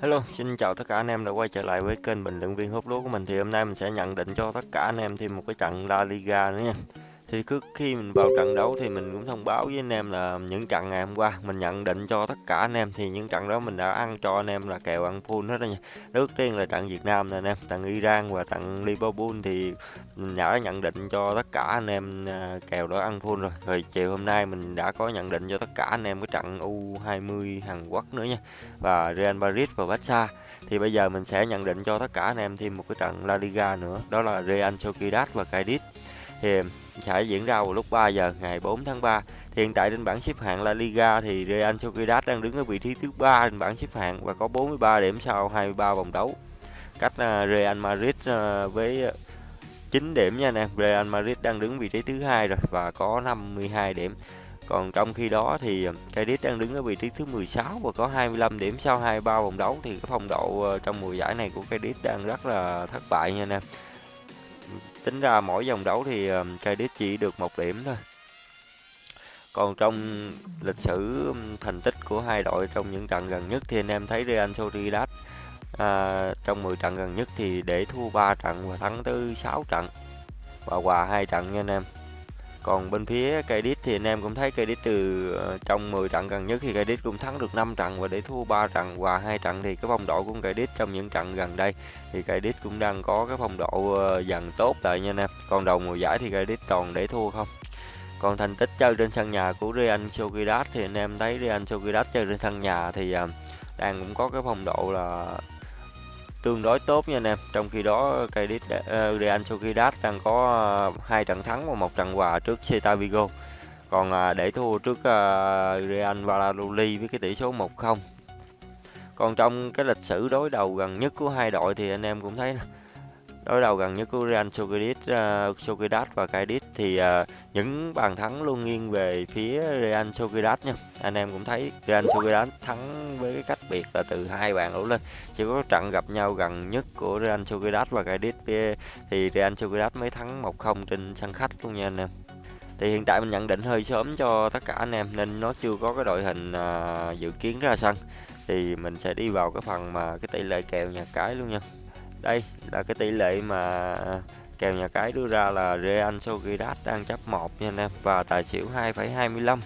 Hello, xin chào tất cả anh em đã quay trở lại với kênh bình luận viên hút lúa của mình thì hôm nay mình sẽ nhận định cho tất cả anh em thêm một cái trận La Liga nữa nha. Thì cứ khi mình vào trận đấu thì mình cũng thông báo với anh em là những trận ngày hôm qua mình nhận định cho tất cả anh em thì những trận đó mình đã ăn cho anh em là kèo ăn full hết đó nha. Trước tiên là trận Việt Nam nè anh em, trận Iran và trận Liverpool thì mình đã nhận định cho tất cả anh em à, kèo đó ăn full rồi. Rồi chiều hôm nay mình đã có nhận định cho tất cả anh em cái trận U20 Hàn Quốc nữa nha. Và Real Madrid và Barca thì bây giờ mình sẽ nhận định cho tất cả anh em thêm một cái trận La Liga nữa đó là Real Sociedad và Cadiz thì sẽ diễn ra vào lúc 3 giờ ngày 4 tháng 3. Thì hiện tại trên bảng xếp hạng La Liga thì Real Sociedad đang đứng ở vị trí thứ ba trên bảng xếp hạng và có 43 điểm sau 23 vòng đấu. Cách à, Real Madrid à, với 9 điểm nha anh em. Real Madrid đang đứng vị trí thứ hai rồi và có 52 điểm. Còn trong khi đó thì à, Cadiz đang đứng ở vị trí thứ 16 và có 25 điểm sau 23 vòng đấu thì cái phong độ trong mùa giải này của Cadiz đang rất là thất bại nha anh em tính ra mỗi vòng đấu thì ờ, Cadiz chỉ được một điểm thôi. Còn trong lịch sử thành tích của hai đội trong những trận gần nhất thì anh em thấy Real Sociedad à, trong 10 trận gần nhất thì để thua 3 trận và thắng tới 6 trận và hòa hai trận nha anh em còn bên phía Cadiz thì anh em cũng thấy Cadiz từ ờ, trong 10 trận gần nhất thì Cadiz cũng thắng được 5 trận và để thua 3 trận và hai trận thì cái phong độ của Cadiz trong những trận gần đây thì Cadiz cũng đang có cái phong độ ờ, dần tốt lại nha anh em. Còn đầu mùa giải thì Cadiz toàn để thua không. Còn thành tích chơi trên sân nhà của Real Sociedad thì anh em thấy Real Sociedad chơi trên sân nhà thì ờ, đang cũng có cái phong độ là tương đối tốt nha anh em. Trong khi đó cây uh, Real Sociedad đang có ờ, hai trận thắng và một trận hòa trước Celta Vigo. Còn ờ, để thua trước ờ, Real Valladolid với cái tỷ số 1-0. Còn trong cái lịch sử đối đầu gần nhất của hai đội thì anh em cũng thấy đối đầu gần nhất của Real Sociedad, uh, Sociedad và Cadiz thì uh, những bàn thắng luôn nghiêng về phía Real Sociedad nha. Anh em cũng thấy Real Sociedad thắng với cái cách biệt là từ hai bàn đổ lên. Chỉ có trận gặp nhau gần nhất của Real Sociedad và Cadiz ờ, thì Real Sociedad mới thắng 1-0 trên sân khách luôn nha anh em. Thì hiện tại mình nhận định hơi sớm cho tất cả anh em nên nó chưa có cái đội hình uh, dự kiến ra sân. Thì mình sẽ đi vào cái phần mà cái tỷ lệ kèo nhà cái luôn nha. Đây là cái tỷ lệ mà kèo nhà cái đưa ra là Real Sociedad đang chấp 1 nha anh em và tài xỉu 2,25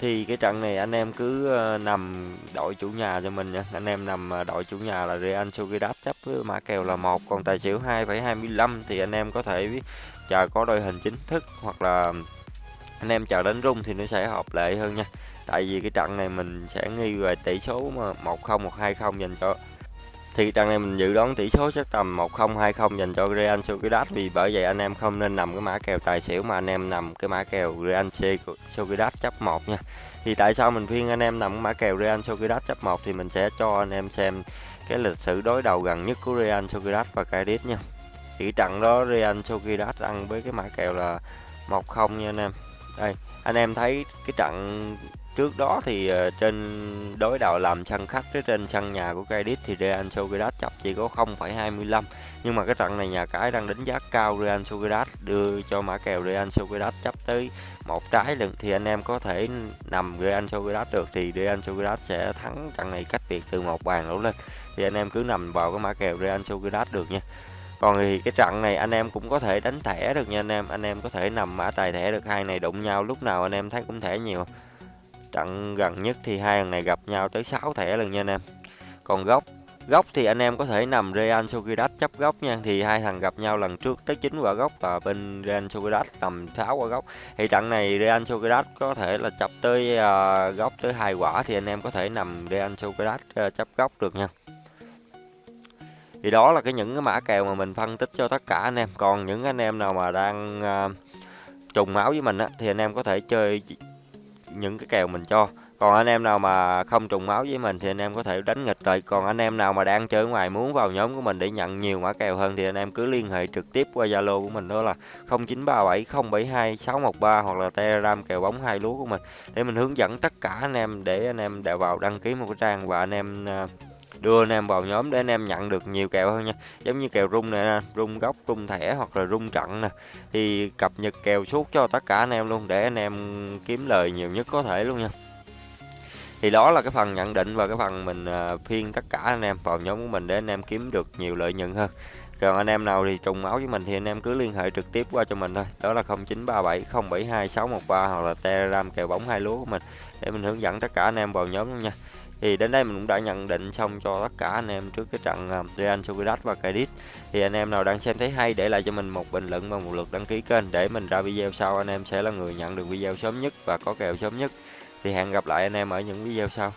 thì cái trận này anh em cứ ờ, nằm đội chủ nhà cho mình nha. Anh em nằm ờ, đội chủ nhà là Real Sociedad chấp với mã kèo là một còn tài xỉu 2,25 thì anh em có thể chờ có đội hình chính thức hoặc là anh em chờ đánh rung thì nó sẽ hợp lệ hơn nha. Tại vì cái trận này mình sẽ nghi về tỷ số mà 1-0 1-2-0 dành cho thì trận này mình dự đoán tỷ số sẽ tầm 1-0 2-0 dành cho Real Sociedad vì bởi vậy anh em không nên nằm cái mã kèo tài xỉu mà anh em nằm cái mã kèo Real Sociedad chấp 1 nha. Thì tại sao mình khuyên anh em nằm cái mã kèo Real Sociedad chấp 1 thì mình sẽ cho anh em xem cái lịch sử đối đầu gần nhất của Real Sociedad và Cadiz nha. Thì trận đó Real Sociedad ăn với cái mã kèo là 1-0 nha anh em. Đây, anh em thấy cái trận trước đó thì ờ, trên đối đầu làm sân khách với trên sân nhà của Cadiz thì Real Sociedad chấp chỉ có 0,25 nhưng mà cái trận này nhà cái đang đánh giá cao Real Sociedad đưa cho mã kèo Real Sociedad chấp tới một trái lần thì anh em có thể nằm Real Sociedad được thì Real Sociedad sẽ thắng trận này cách biệt từ một bàn đổ lên. Thì anh em cứ nằm vào cái mã kèo Real Sociedad được nha. Còn thì cái trận này anh em cũng có thể đánh thẻ được nha anh em. Anh em có thể nằm mã tài thẻ được hai này đụng nhau lúc nào anh em thấy cũng thẻ nhiều trận gần nhất thì hai thằng này gặp nhau tới 6 thẻ lần nha anh em. Còn góc góc thì anh em có thể nằm Real Sociedad chấp góc nha. Thì hai thằng gặp nhau lần trước tới 9 quả góc và bên Real Sociedad tầm 6 quả góc thì trận này Real Sociedad có thể là chấp tới à, uh, góc tới hai quả thì anh em có thể nằm Real Sociedad uh, chấp góc được nha. Thì đó là cái những cái mã kèo mà mình phân tích cho tất cả anh em. Còn những anh em nào mà đang uh, trùng máu với mình á thì anh em có thể chơi những cái kèo mình cho. Còn anh em nào mà không trùng máu với mình thì anh em có thể đánh nghịch rồi còn anh em nào mà đang chơi ngoài muốn vào nhóm của mình để nhận nhiều mã kèo hơn thì anh em cứ liên hệ trực tiếp qua zalo của mình, đó là 0937072613 hoặc là telegram kèo bóng hai lúa của mình. Để mình hướng dẫn tất cả anh em để anh em đều vào đăng ký một cái trang và anh em à, đưa anh em vào nhóm để anh em nhận được nhiều kèo hơn nha. Giống như kèo rung nè, rung góc rung thẻ hoặc là rung trận nè. Thì cập nhật kèo suốt cho tất cả anh em luôn để anh em kiếm lời nhiều nhất có thể luôn nha. Thì đó là cái phần nhận định và cái phần mình à, phiên tất cả anh em vào nhóm của mình để anh em kiếm được nhiều lợi nhuận hơn. Còn anh em nào thì trùng máu với mình thì anh em cứ liên hệ trực tiếp qua cho mình thôi. Đó là 0937 072 613 hoặc là telegram kèo bóng hai lúa của mình để mình hướng dẫn tất cả anh em vào nhóm luôn nha thì đến đây mình cũng đã nhận định xong cho tất cả anh em trước cái trận à, Real Sociedad và Cadiz thì anh em nào đang xem thấy hay để lại cho mình một bình luận và một lượt đăng ký kênh để mình ra video sau. Anh em sẽ là người nhận được video sớm nhất và có kèo sớm nhất. Thì hẹn gặp lại anh em ở những video sau.